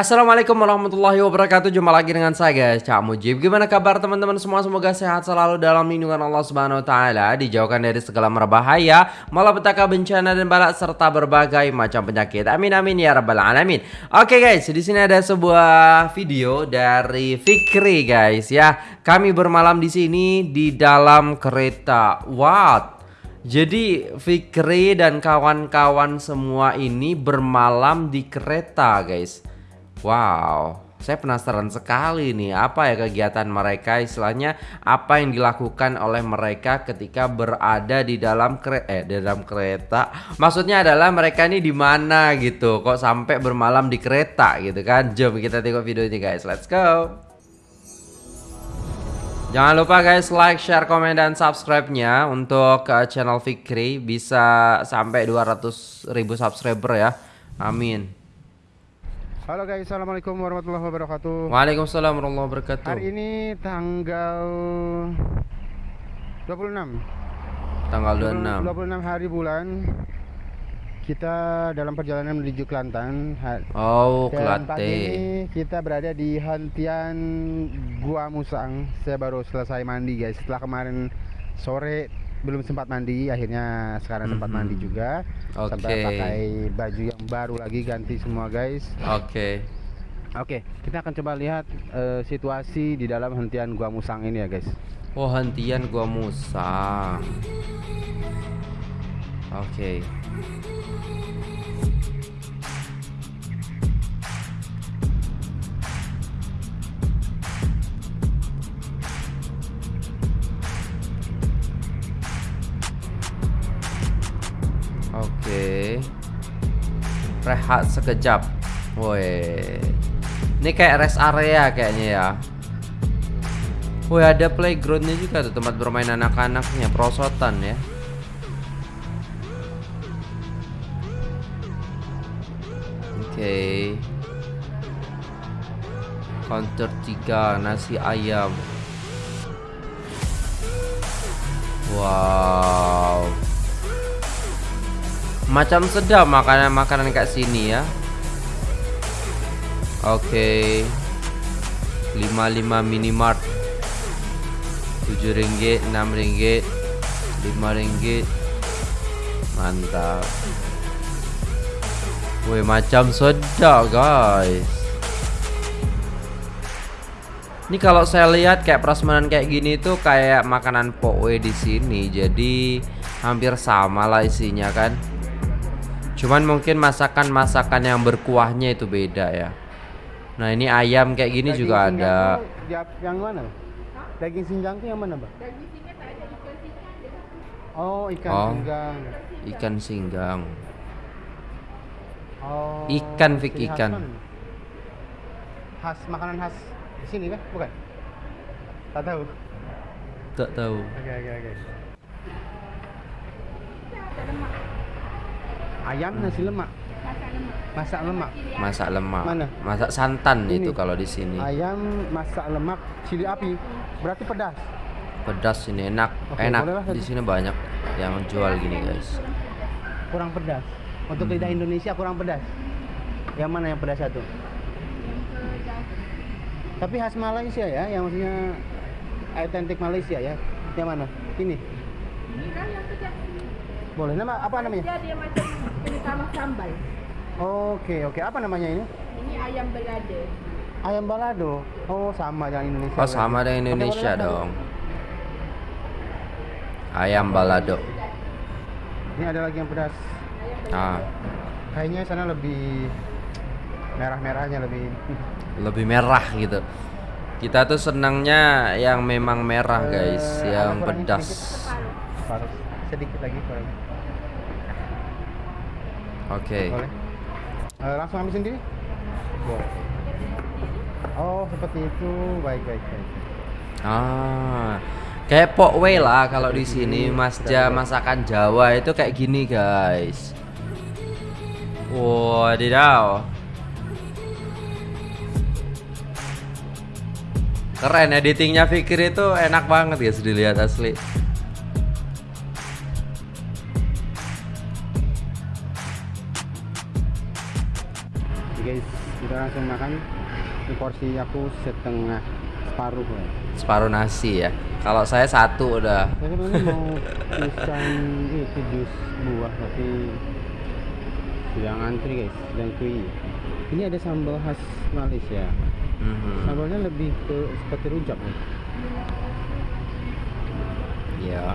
Assalamualaikum warahmatullahi wabarakatuh. Jumpa lagi dengan saya guys. Cak Mujib. Gimana kabar teman-teman? Semua Semoga sehat selalu dalam lindungan Allah Subhanahu Wa Taala Dijauhkan dari segala merbahaya Malapetaka bencana dan balak Serta berbagai macam penyakit. Amin amin ya rabbal alamin. Oke guys di sini ada sebuah video Dari Fikri guys ya. Kami bermalam di sini Di dalam kereta What? Jadi Fikri dan kawan-kawan semua ini bermalam di kereta guys Wow, saya penasaran sekali nih apa ya kegiatan mereka istilahnya apa yang dilakukan oleh mereka ketika berada di dalam kereta eh di dalam kereta. Maksudnya adalah mereka ini di mana gitu kok sampai bermalam di kereta gitu kan. Jom kita tengok video ini guys. Let's go. Jangan lupa guys like, share, komen, dan subscribe-nya untuk uh, channel Fikri bisa sampai 200 ribu subscriber ya. Amin. Halo guys, assalamualaikum warahmatullahi wabarakatuh. Waalaikumsalam warahmatullahi wabarakatuh. Hari ini tanggal 26. Tanggal 26. 26 hari bulan. Kita dalam perjalanan menuju Kelantan. Oh, pagi Kelate. ini kita berada di hentian Gua Musang. Saya baru selesai mandi guys. Setelah kemarin sore belum sempat mandi, akhirnya sekarang sempat Mhm. mandi juga. Sampai Oke. pakai baju yang baru lagi ganti semua guys. Oke. Oke, kita akan coba lihat eh, situasi di dalam hentian Gua Musang ini ya, guys. Oh, hentian gua Musa. Oke. Oke. Sekejap. Woi. Ini kayak rest area kayaknya ya. Woi ada playgroundnya juga tuh tempat bermain anak-anaknya perosotan ya. Oke. Counter 3 nasi ayam. Wow. Macam sedap makanan-makanan kayak sini ya. Oke. 55 minimart. 7 ringgit, 6 ringgit, 5 ringgit. Mantap. Woi, macam sedap, guys. Ini kalau saya lihat kayak prasmanan kayak gini tuh kayak makanan pokwe di sini. Jadi hampir sama lah isinya kan. Cuman mungkin masakan-masakan yang berkuahnya itu beda ya. Nah, ini ayam kayak gini Daging juga ada. di- yang mana? Daging singgang tuh yang mana, Mbak? Oh, ikan Oh. singgang. Ikan singgang. Oh. Ikan, Fik, khas ikan. mana? Khas makanan khas di sini kan? Bukan? Tak tahu. Tak tahu. Oke, oke, oke. Ayam nasi lemak. Masak lemak. Masak lemak. Mana? Masak santan Ini. itu kalau di sini. Ayam masak lemak cili api. Berarti pedas. Pedas ini enak. Oke, enak. Di sini banyak yang jual gini, guys. Kurang pedas. Untuk Hmm. lidah Indonesia kurang pedas. Yang mana yang pedas satu? Tapi khas Malaysia ya, yang maksudnya autentik Malaysia ya. Yang mana? Ini. Boleh. Nama apa namanya? Dia dia macam kena sama sambal. Oke, oke. Apa namanya ini? Ini ayam belada. Ayam balado. Oh, sama dengan Indonesia. Oh, sama dengan Indonesia dong. Ayam balado. Ini ada lagi yang pedas. Ah, Kayaknya sana lebih merah-merahnya lebih. lebih merah gitu. Kita tuh senangnya yang memang merah, guys, Eh, yang pedas. sedikit. Sedikit lagi kurangnya. Oke. Boleh. Eh, langsung ambil sendiri? Boleh. Oh, seperti itu. Baik, baik, baik. Ah, kayak pokwe lah kalau di sini masja masakan Jawa itu kayak gini guys. Wadidaw. Keren editingnya Fikri itu enak banget guys dilihat asli. Guys kita langsung makan ini porsi aku setengah separuh ya Separuh nasi ya. Kalau saya satu udah. saya sebenarnya mau pesan itu jus buah tapi sedang antri guys sedang kui ini ada sambal khas Malaysia Mhm. sambalnya lebih ke seperti rujak nih Iya.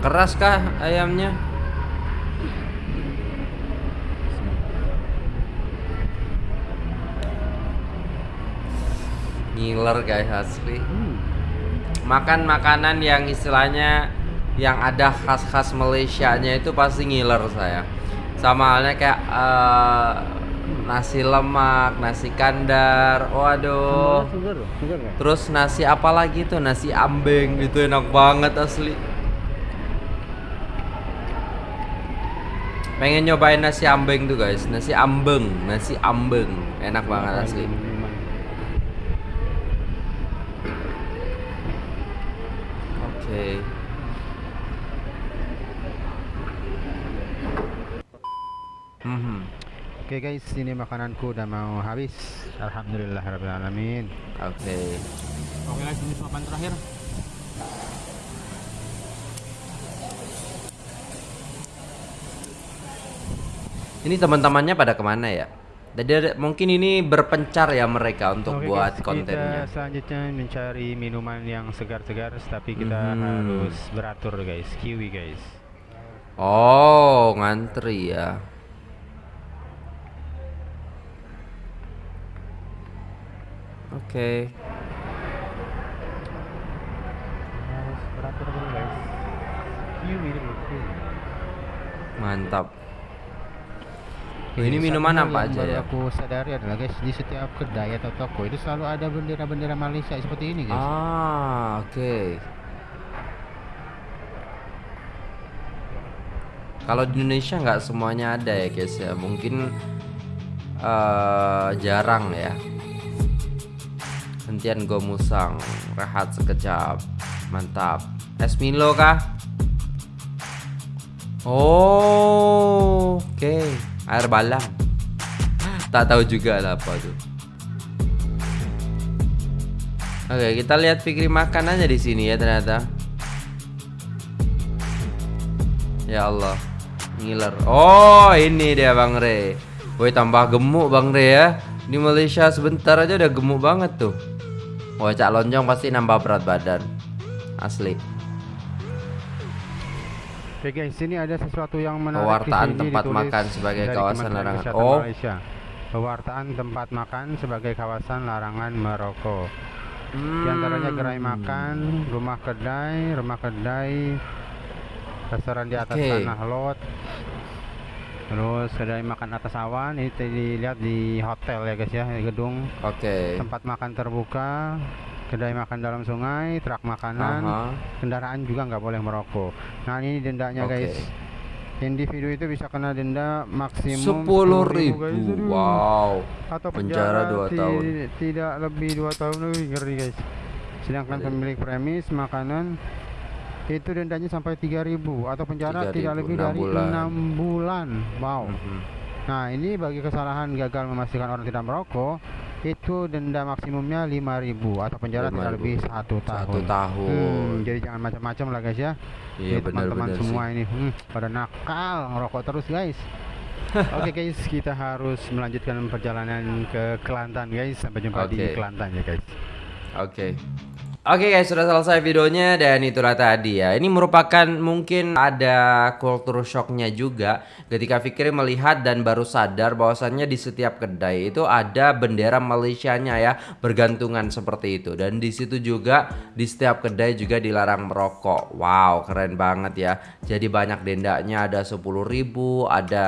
Keras kah ayamnya? Ngiler guys asli. hmm. Makan makanan yang istilahnya yang ada khas-khas Malaysia-nya itu pasti ngiler saya. Sama halnya kayak eh, nasi lemak, nasi kandar. Waduh. Terus nasi apa lagi tuh? Nasi ambeng itu enak banget asli. Pengen nyobain nasi ambeng tuh guys, nasi ambeng, nasi ambeng, enak banget asli. Minuman. Oke. Mhm. Oke guys, ini makananku udah mau habis. Alhamdulillah alamin. Oke. Oke guys, ini suapan terakhir. Ini teman-temannya pada ke mana ya? Jadi ada- mungkin ini berpencar ya mereka untuk Oke, buat guys, kontennya. Kita selanjutnya mencari minuman yang segar-segar, tapi kita Mhm. harus beratur guys. Kiwi guys. Oh, ngantri ya. Oke. Harus beratur dulu guys. Kiwi dulu. Kiwi. Mantap. Oke, Ini minuman apa aja ya? Aku sadari adalah guys, di setiap kedai atau toko itu selalu ada bendera-bendera Malaysia seperti ini guys. Ah, oke. Kalau di Indonesia nggak semuanya ada ya guys ya, mungkin eh, jarang ya. Hentian Gomusang, rehat sekejap, mantap. Es Milo kah? Oh, oke. Air balang. Tak tahu juga lah apa tuh. Oke, kita lihat Fikri makan aja di sini ya ternyata. Ya Allah, ngiler. Oh, ini dia Bang Re. Woi, tambah gemuk Bang Re ya. Di Malaysia sebentar aja udah gemuk banget tuh. Wah, Cak Lonjong pasti nambah berat badan. Asli. Oke guys, ini ada sesuatu yang menarik Pewartaan tempat makan sebagai kawasan larangan. Oh. Malaysia. Pewartaan tempat makan sebagai kawasan larangan merokok. Di antaranya gerai Hmm. makan, rumah kedai, rumah kedai, restoran di atas Oke. tanah lot, terus kedai makan atas awan. Ini dilihat di hotel ya guys ya, di gedung Oke. tempat makan terbuka, kedai makan dalam sungai, truk makanan, Aha. kendaraan juga nggak boleh merokok. Nah ini dendanya Oke. guys. Individu itu bisa kena denda maksimum Sepuluh 10.000, ribu. guys. Aduh. Wow. Atau Penjara penjara, dua ti- tahun. Tidak lebih dua tahun lebih ngeri guys. Sedangkan pemilik premis makanan itu dendanya sampai 3000 atau penjara 3.000, tidak lebih enam dari bulan. enam bulan. Wow. Mhm. Nah, ini bagi kesalahan gagal memastikan orang tidak merokok, itu denda maksimumnya 5.000 atau penjara tidak 5.000. lebih satu tahun. Satu tahun. Hmm, jadi jangan macam-macam lah guys ya. Iya teman-teman semua sih. ini hmm, pada nakal ngerokok terus guys. Oke guys, kita harus melanjutkan perjalanan ke Kelantan guys. Sampai jumpa di Oke. Kelantan ya guys. Oke. Oke guys, sudah selesai videonya dan itulah tadi ya. Ini merupakan mungkin ada culture shocknya juga ketika Fikri melihat dan baru sadar bahwasannya di setiap kedai itu ada bendera Malaysianya ya bergantungan seperti itu dan di situ juga di setiap kedai juga dilarang merokok. Wow, keren banget ya. Jadi banyak dendanya ada 10.000, ada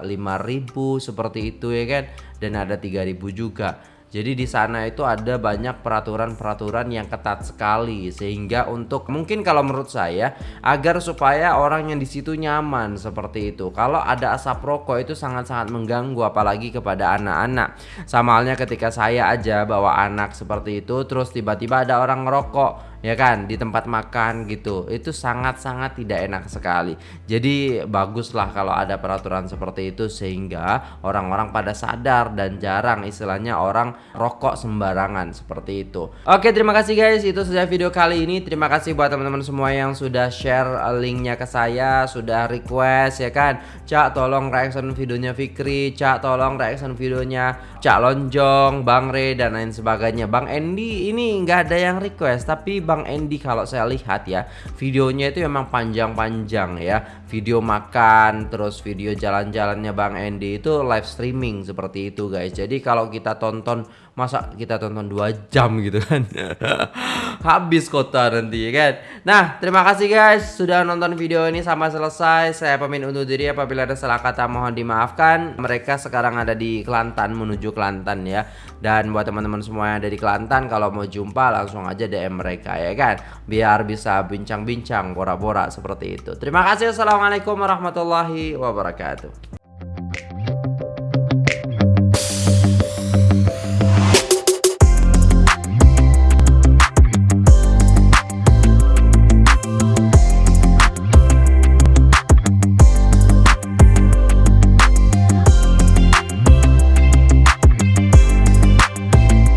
5.000 seperti itu ya kan dan ada 3.000 juga. Jadi di sana itu ada banyak peraturan-peraturan yang ketat sekali sehingga untuk mungkin kalau menurut saya agar supaya orang yang di situ nyaman seperti itu. Kalau ada asap rokok itu sangat-sangat mengganggu apalagi kepada anak-anak. Sama halnya ketika saya aja bawa anak seperti itu terus tiba-tiba ada orang ngerokok ya kan di tempat makan gitu. Itu sangat-sangat tidak enak sekali. Jadi baguslah kalau ada peraturan seperti itu sehingga orang-orang pada sadar dan jarang istilahnya orang rokok sembarangan seperti itu. Oke terima kasih guys itu saja video kali ini. Terima kasih buat teman-teman semua yang sudah share linknya ke saya sudah request ya kan? Cak tolong reaction videonya Fikri Cak tolong reaction videonya Cak Lonjong Bang Re dan lain sebagainya. Bang Endi ini nggak ada yang request tapi Bang Endi kalau saya lihat ya videonya itu memang panjang-panjang ya. Video makan terus video jalan-jalannya Bang Endi itu live streaming seperti itu guys. Jadi kalau kita tonton masa kita tonton dua jam gitu kan? Habis kota nanti kan? Nah terima kasih guys sudah nonton video ini sampai selesai. Saya pamit undur diri apabila ada salah kata mohon dimaafkan. Mereka sekarang ada di Kelantan menuju Kelantan ya. Dan buat teman-teman semua yang ada di Kelantan kalau mau jumpa langsung aja DM mereka ya kan? Biar bisa bincang-bincang bora-bora seperti itu. Terima kasih. Assalamualaikum warahmatullahi wabarakatuh